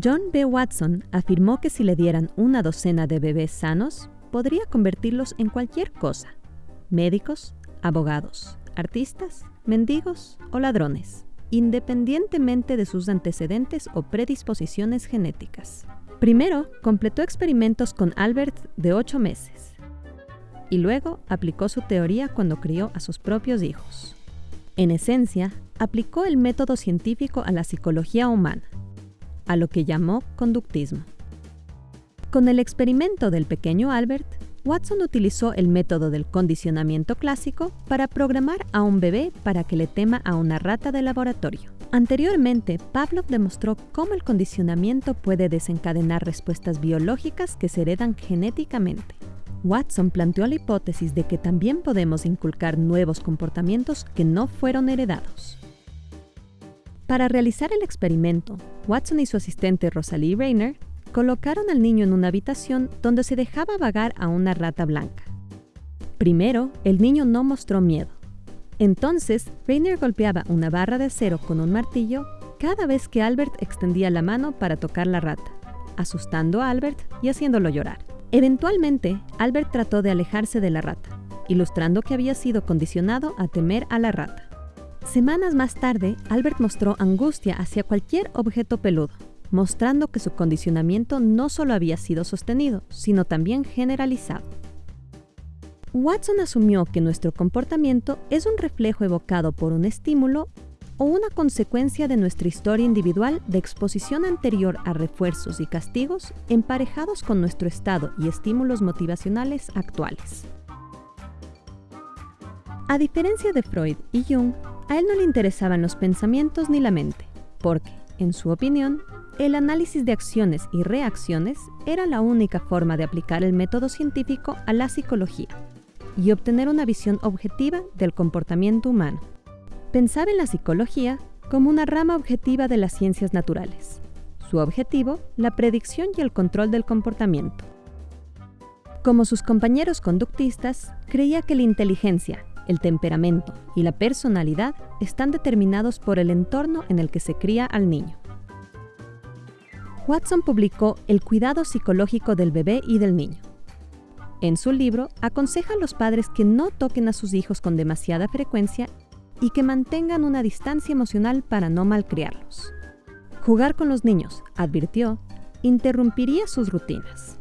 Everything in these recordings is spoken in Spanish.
John B. Watson afirmó que si le dieran una docena de bebés sanos, podría convertirlos en cualquier cosa. Médicos, abogados, artistas, mendigos o ladrones, independientemente de sus antecedentes o predisposiciones genéticas. Primero, completó experimentos con Albert de 8 meses y luego aplicó su teoría cuando crió a sus propios hijos. En esencia, aplicó el método científico a la psicología humana, a lo que llamó conductismo. Con el experimento del pequeño Albert, Watson utilizó el método del condicionamiento clásico para programar a un bebé para que le tema a una rata de laboratorio. Anteriormente, Pavlov demostró cómo el condicionamiento puede desencadenar respuestas biológicas que se heredan genéticamente. Watson planteó la hipótesis de que también podemos inculcar nuevos comportamientos que no fueron heredados. Para realizar el experimento, Watson y su asistente Rosalie Rayner colocaron al niño en una habitación donde se dejaba vagar a una rata blanca. Primero, el niño no mostró miedo. Entonces, Rainer golpeaba una barra de acero con un martillo cada vez que Albert extendía la mano para tocar la rata, asustando a Albert y haciéndolo llorar. Eventualmente, Albert trató de alejarse de la rata, ilustrando que había sido condicionado a temer a la rata. Semanas más tarde, Albert mostró angustia hacia cualquier objeto peludo, mostrando que su condicionamiento no solo había sido sostenido, sino también generalizado. Watson asumió que nuestro comportamiento es un reflejo evocado por un estímulo o una consecuencia de nuestra historia individual de exposición anterior a refuerzos y castigos emparejados con nuestro estado y estímulos motivacionales actuales. A diferencia de Freud y Jung, a él no le interesaban los pensamientos ni la mente, porque, en su opinión, el análisis de acciones y reacciones era la única forma de aplicar el método científico a la psicología y obtener una visión objetiva del comportamiento humano. Pensaba en la psicología como una rama objetiva de las ciencias naturales. Su objetivo, la predicción y el control del comportamiento. Como sus compañeros conductistas, creía que la inteligencia, el temperamento y la personalidad están determinados por el entorno en el que se cría al niño. Watson publicó El cuidado psicológico del bebé y del niño. En su libro, aconseja a los padres que no toquen a sus hijos con demasiada frecuencia y que mantengan una distancia emocional para no malcriarlos. Jugar con los niños, advirtió, interrumpiría sus rutinas.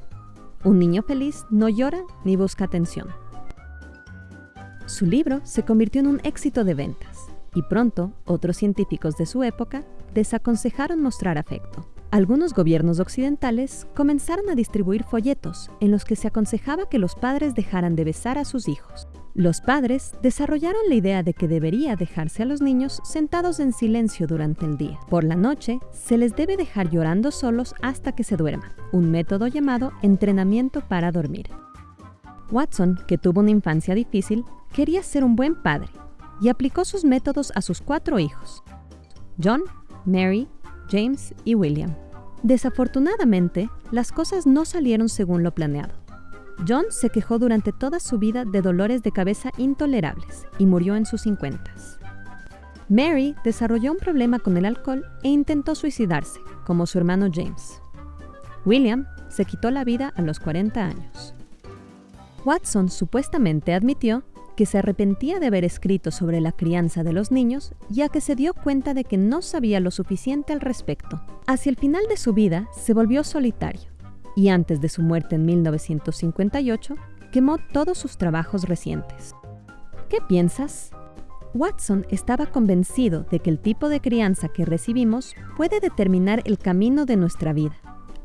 Un niño feliz no llora ni busca atención. Su libro se convirtió en un éxito de ventas y pronto otros científicos de su época desaconsejaron mostrar afecto. Algunos gobiernos occidentales comenzaron a distribuir folletos en los que se aconsejaba que los padres dejaran de besar a sus hijos. Los padres desarrollaron la idea de que debería dejarse a los niños sentados en silencio durante el día. Por la noche, se les debe dejar llorando solos hasta que se duerman, un método llamado entrenamiento para dormir. Watson, que tuvo una infancia difícil, quería ser un buen padre y aplicó sus métodos a sus cuatro hijos, John, Mary, James y William. Desafortunadamente, las cosas no salieron según lo planeado. John se quejó durante toda su vida de dolores de cabeza intolerables y murió en sus 50. Mary desarrolló un problema con el alcohol e intentó suicidarse, como su hermano James. William se quitó la vida a los 40 años. Watson supuestamente admitió que se arrepentía de haber escrito sobre la crianza de los niños, ya que se dio cuenta de que no sabía lo suficiente al respecto. Hacia el final de su vida se volvió solitario, y antes de su muerte en 1958, quemó todos sus trabajos recientes. ¿Qué piensas? Watson estaba convencido de que el tipo de crianza que recibimos puede determinar el camino de nuestra vida,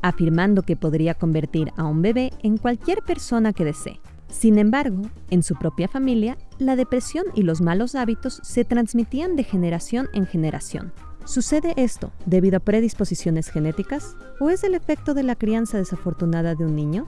afirmando que podría convertir a un bebé en cualquier persona que desee. Sin embargo, en su propia familia, la depresión y los malos hábitos se transmitían de generación en generación. ¿Sucede esto debido a predisposiciones genéticas o es el efecto de la crianza desafortunada de un niño?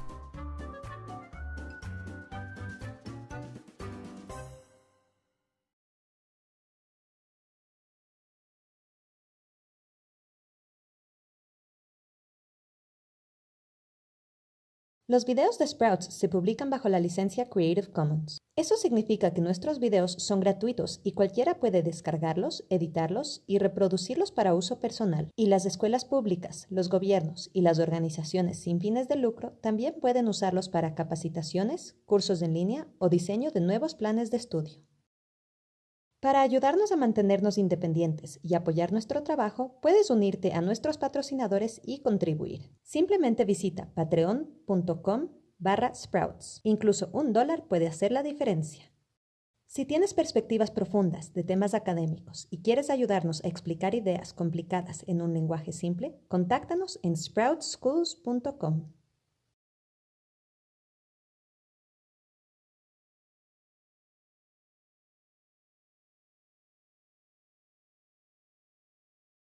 Los videos de Sprouts se publican bajo la licencia Creative Commons. Eso significa que nuestros videos son gratuitos y cualquiera puede descargarlos, editarlos y reproducirlos para uso personal. Y las escuelas públicas, los gobiernos y las organizaciones sin fines de lucro también pueden usarlos para capacitaciones, cursos en línea o diseño de nuevos planes de estudio. Para ayudarnos a mantenernos independientes y apoyar nuestro trabajo, puedes unirte a nuestros patrocinadores y contribuir. Simplemente visita patreon.com barra sprouts. Incluso un dólar puede hacer la diferencia. Si tienes perspectivas profundas de temas académicos y quieres ayudarnos a explicar ideas complicadas en un lenguaje simple, contáctanos en sproutschools.com.